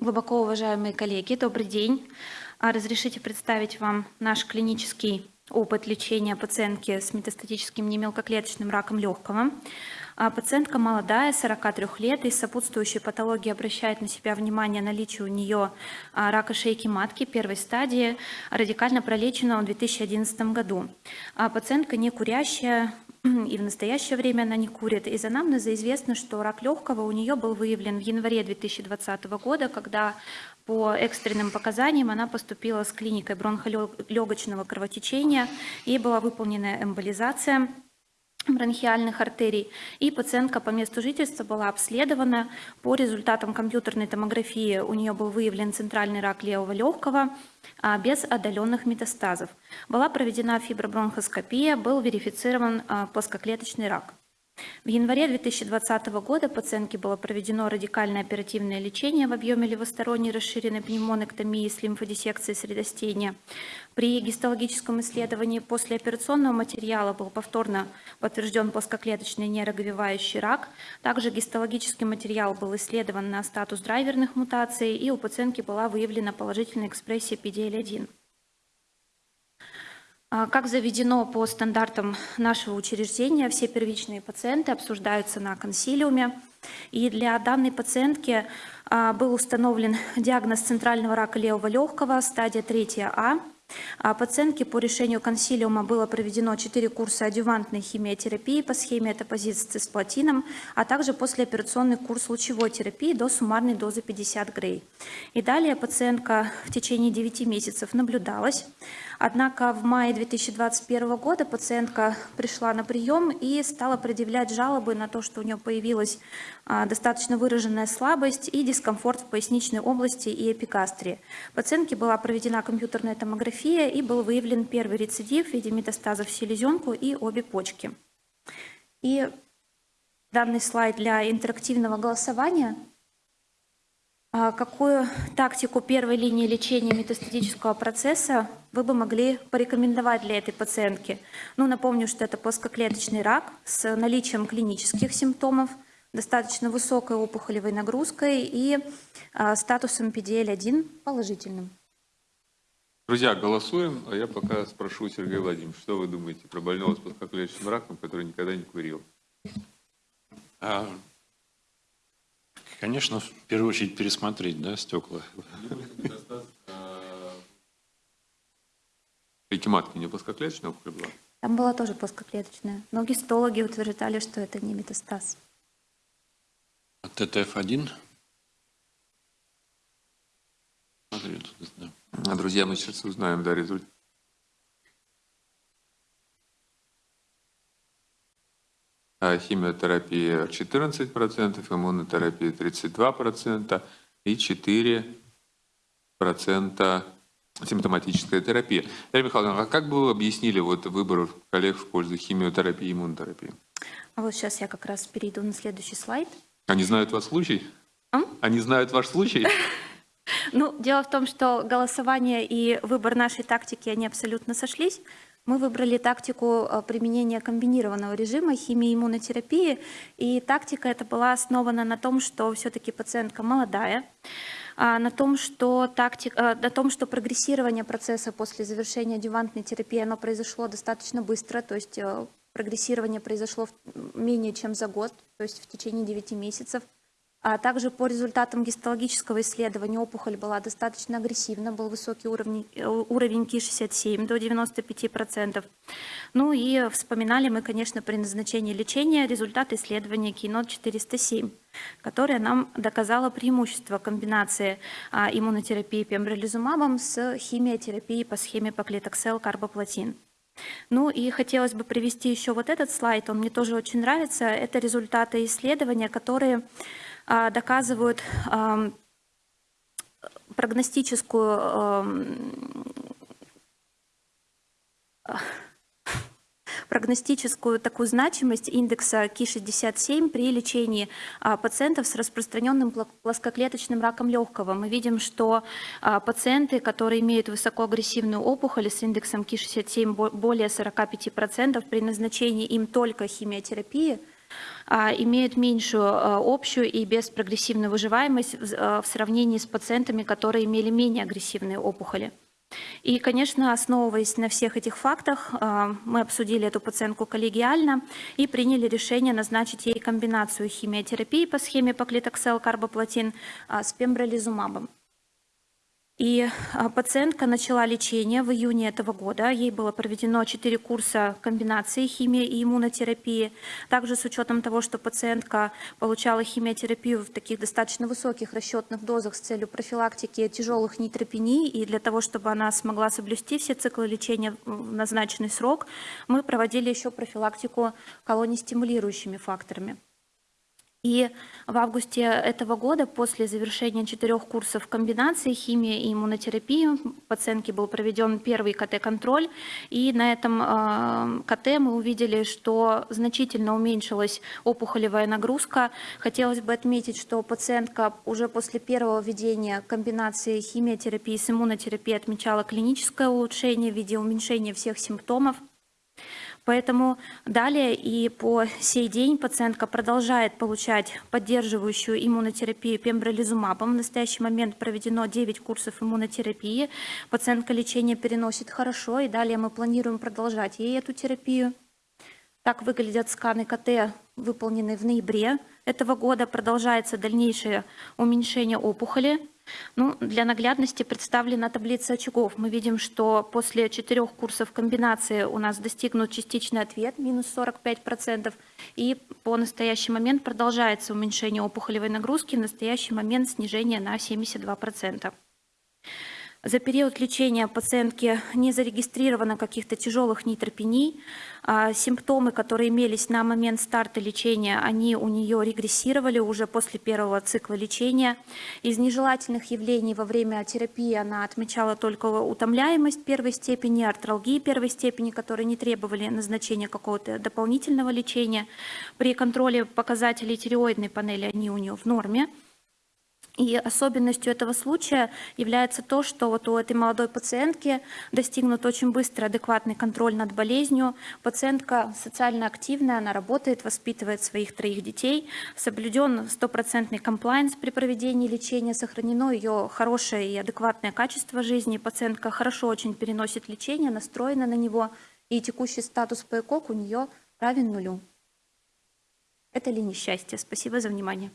Глубоко уважаемые коллеги, добрый день. А, разрешите представить вам наш клинический опыт лечения пациентки с метастатическим немелкоклеточным раком легкого. А, пациентка молодая, 43 лет, и сопутствующей патологии обращает на себя внимание наличие у нее а, рака шейки матки первой стадии, радикально пролеченного в 2011 году. Пациентка не курящая, и в настоящее время она не курит. Из анамнеза известно, что рак легкого у нее был выявлен в январе 2020 года, когда по экстренным показаниям она поступила с клиникой бронхолегочного кровотечения, ей была выполнена эмболизация бронхиальных артерий, и пациентка по месту жительства была обследована. По результатам компьютерной томографии у нее был выявлен центральный рак левого легкого а, без отдаленных метастазов. Была проведена фибробронхоскопия, был верифицирован а, плоскоклеточный рак. В январе 2020 года пациентке было проведено радикальное оперативное лечение в объеме левосторонней расширенной пневмонэктомии с лимфодиссекцией средостения. При гистологическом исследовании после операционного материала был повторно подтвержден плоскоклеточный нейроговевающий рак. Также гистологический материал был исследован на статус драйверных мутаций, и у пациентки была выявлена положительная экспрессия PDL-1. А, как заведено по стандартам нашего учреждения, все первичные пациенты обсуждаются на консилиуме. И для данной пациентки а, был установлен диагноз центрального рака левого легкого, стадия 3А. А пациентке по решению консилиума было проведено 4 курса адювантной химиотерапии по схеме этапозит с цисплатином, а также послеоперационный курс лучевой терапии до суммарной дозы 50 грей. И далее пациентка в течение 9 месяцев наблюдалась. Однако в мае 2021 года пациентка пришла на прием и стала предъявлять жалобы на то, что у нее появилась а, достаточно выраженная слабость и дискомфорт в поясничной области и эпикастрии. Пациентке была проведена компьютерная томография и был выявлен первый рецидив в виде метастазов в селезенку и обе почки. И данный слайд для интерактивного голосования – а какую тактику первой линии лечения метастатического процесса вы бы могли порекомендовать для этой пациентки? Ну, напомню, что это плоскоклеточный рак с наличием клинических симптомов, достаточно высокой опухолевой нагрузкой и а, статусом PDL-1 положительным. Друзья, голосуем, а я пока спрошу Сергея Владимировича, что вы думаете про больного с плоскоклеточным раком, который никогда не курил? А, Конечно, в первую очередь пересмотреть, да, стекла. Эти матки не плоскоклеточная опухоль была? Там была тоже плоскоклеточная. Но гистологи утверждали, что это не метастаз. А ТТФ-1? Смотри, тут, да. А, друзья, мы сейчас узнаем, да, результат. А химиотерапия 14%, иммунотерапия 32% и 4% симптоматическая терапия. Дарья Михайловна, а как бы вы объяснили вот выбор коллег в пользу химиотерапии и иммунотерапии? А вот сейчас я как раз перейду на следующий слайд. Они знают ваш случай? А? Они знают ваш случай? Ну, дело в том, что голосование и выбор нашей тактики, они абсолютно сошлись. Мы выбрали тактику э, применения комбинированного режима химии и иммунотерапии, и тактика эта была основана на том, что все-таки пациентка молодая, а, на том, что тактик, э, на том, что прогрессирование процесса после завершения адювантной терапии оно произошло достаточно быстро, то есть э, прогрессирование произошло менее чем за год, то есть в течение 9 месяцев. А также по результатам гистологического исследования опухоль была достаточно агрессивна, был высокий уровень, э, уровень Ки-67 до 95%. Ну и вспоминали мы, конечно, при назначении лечения результат исследования КИНОТ-407, которое нам доказало преимущество комбинации а, иммунотерапии пембролизумабом с химиотерапией по схеме поклетоксел-карбоплатин. Ну и хотелось бы привести еще вот этот слайд, он мне тоже очень нравится. Это результаты исследования, которые доказывают прогностическую прогностическую такую значимость индекса Ки-67 при лечении а, пациентов с распространенным плоскоклеточным раком легкого. Мы видим, что а, пациенты, которые имеют высокоагрессивную опухоль с индексом Ки-67 более 45%, при назначении им только химиотерапии – а, имеют меньшую а, общую и беспрогрессивную выживаемость в а, в сравнении с пациентами, которые имели менее агрессивные опухоли. И, конечно, основываясь на всех этих фактах, а, мы обсудили эту пациентку коллегиально и приняли решение назначить ей комбинацию химиотерапии по схеме поклитоксел карбоплатин а, с пембролизумабом. И а, пациентка начала лечение в июне этого года. Ей было проведено 4 курса комбинации химии и иммунотерапии. Также с учетом того, что пациентка получала химиотерапию в таких достаточно высоких расчетных дозах с целью профилактики тяжелых нейтропений и для того, чтобы она смогла соблюсти все циклы лечения в назначенный срок, мы проводили еще профилактику колоний стимулирующими факторами. И в августе этого года, после завершения четырех курсов комбинации химии и иммунотерапии, пациентке был проведен первый КТ-контроль, и на этом э, КТ мы увидели, что значительно уменьшилась опухолевая нагрузка. Хотелось бы отметить, что пациентка уже после первого введения комбинации химиотерапии с иммунотерапией отмечала клиническое улучшение в виде уменьшения всех симптомов. Поэтому далее и по сей день пациентка продолжает получать поддерживающую иммунотерапию пембролизумабом. В настоящий момент проведено 9 курсов иммунотерапии. Пациентка лечение переносит хорошо, и далее мы планируем продолжать ей эту терапию. Так выглядят сканы КТ, выполненные в ноябре этого года. Продолжается дальнейшее уменьшение опухоли. Ну, для наглядности представлена таблица очагов. Мы видим, что после четырех курсов комбинации у нас достигнут частичный ответ, минус 45%, и по настоящий момент продолжается уменьшение опухолевой нагрузки, в настоящий момент снижение на 72%. За период лечения пациентки не зарегистрировано каких-то тяжелых нейтропений. А, Симптомы, которые имелись на момент старта лечения, они у нее регрессировали уже после первого цикла лечения. Из нежелательных явлений во время терапии она отмечала только утомляемость первой степени, артралгии первой степени, которые не требовали назначения какого-то дополнительного лечения. При контроле показателей тиреоидной панели они у нее в норме. И особенностью этого случая является то, что вот у этой молодой пациентки достигнут очень быстро адекватный контроль над болезнью. Пациентка социально активная, она работает, воспитывает своих троих детей, соблюден стопроцентный комплайнс при проведении лечения, сохранено ее хорошее и адекватное качество жизни. Пациентка хорошо очень переносит лечение, настроена на него, и текущий статус ПЭКОК у нее равен нулю. Это ли несчастье? Спасибо за внимание.